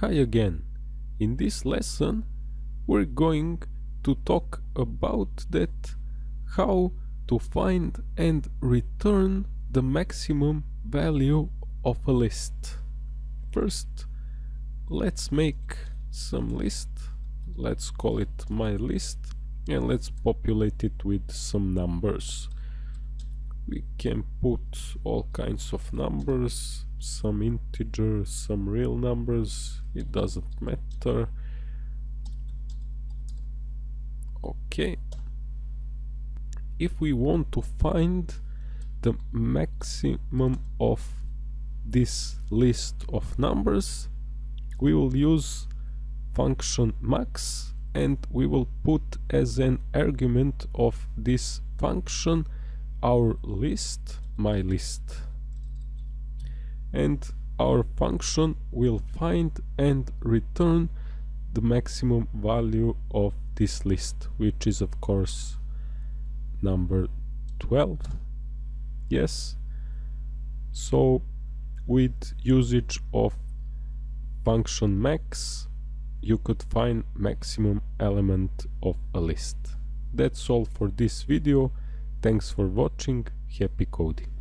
Hi again. In this lesson we're going to talk about that how to find and return the maximum value of a list. First let's make some list. Let's call it my list and let's populate it with some numbers. We can put all kinds of numbers some integers, some real numbers, it doesn't matter. Okay. If we want to find the maximum of this list of numbers, we will use function max and we will put as an argument of this function our list, my list and our function will find and return the maximum value of this list which is of course number 12 yes. So with usage of function max you could find maximum element of a list. That's all for this video. Thanks for watching. Happy coding